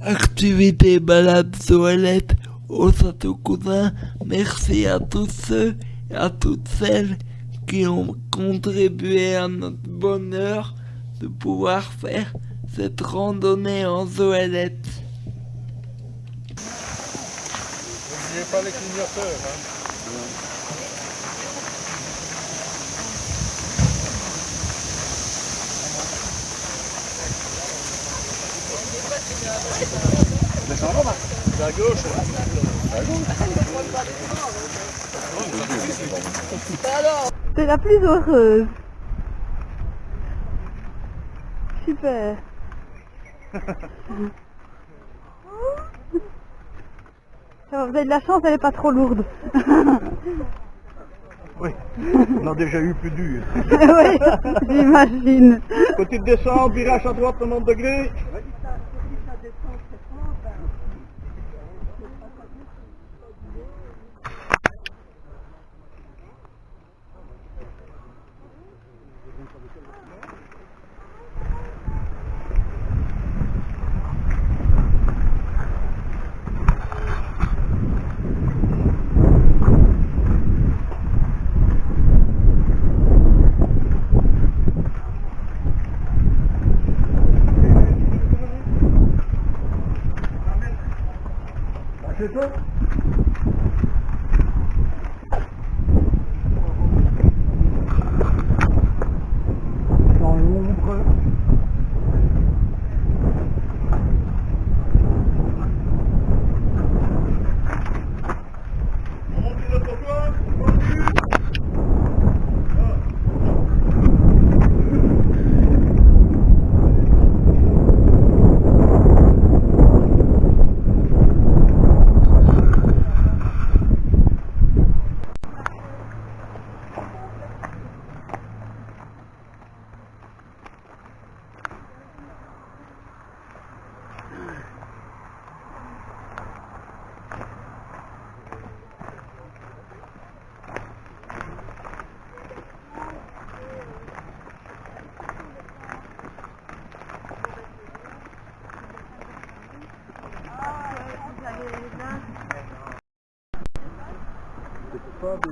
Activité balade toilette au Château Cousin. Merci à tous ceux et à toutes celles qui ont contribué à notre bonheur de pouvoir faire cette randonnée en zoélette. N'oubliez pas les clignoteurs. Hein. C'est à gauche. T'es la plus heureuse. Super. Vous avez de la chance, elle est pas trop lourde. Oui, on a déjà eu plus dur. oui, j'imagine. Petite descente, virage à droite, 90 degrés. C'est pas des...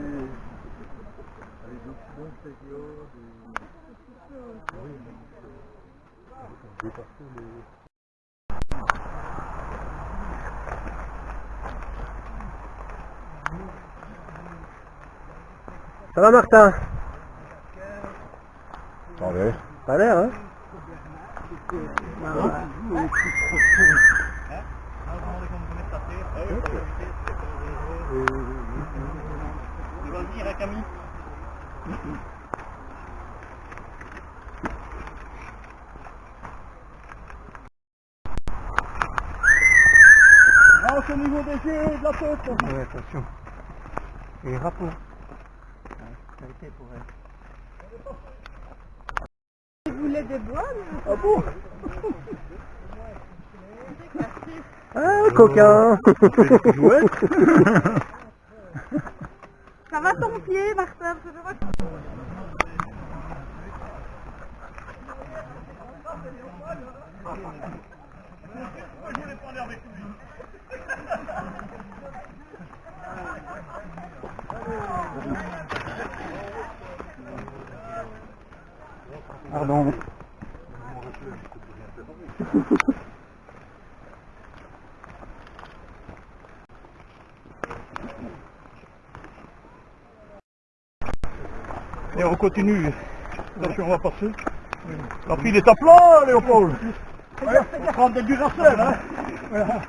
Avec des accidents intérieurs, des... Oui, mais... Dépasser les... Ça va Martin? Va Pas l'air hein? Hein, Camille Ah, c'est au niveau des yeux, de la tête Ouais, attention. Et rapport. Qualité pour elle. Vous voulez des bois mais- Ah bon Ah, coquin. Ça va ton pied, Martin je vois que- Je voulais parler avec lui. Pardon. Et on continue. Attention, on va passer. La file est à plat, Léopold. Ouais, faut prendre des hein. Voilà.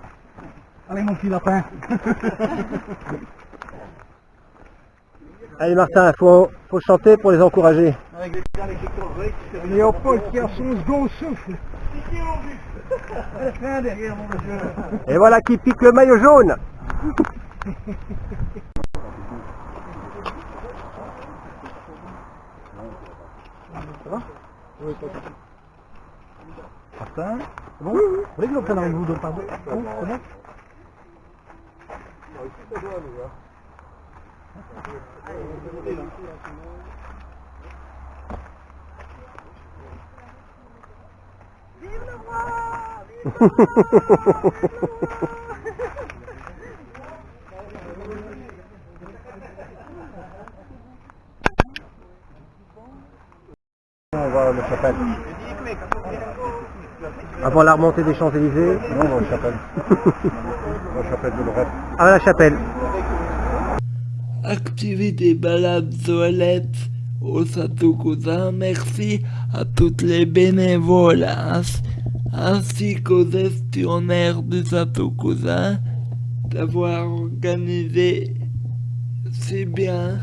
Allez, mon petit lapin. Allez Martin, faut, faut chanter pour les encourager. Léopold qui a son second souffle. Et voilà qui pique le maillot jaune Ça va Oui, toi. Martin bon Vous voulez que prenne avec vous de pardon Oh, c'est bon Vive le roi Vive le roi Chapelle. Avant la remontée des Champs-Élysées. Non, la chapelle. la chapelle de Lorette. À la chapelle. Activité balade toilette au Cousin. Merci à toutes les bénévoles ainsi- qu'aux gestionnaires du Cousin d'avoir organisé si bien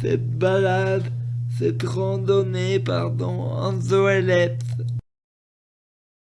cette balade, cette randonnée, pardon, en Zoélette.